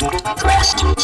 Press to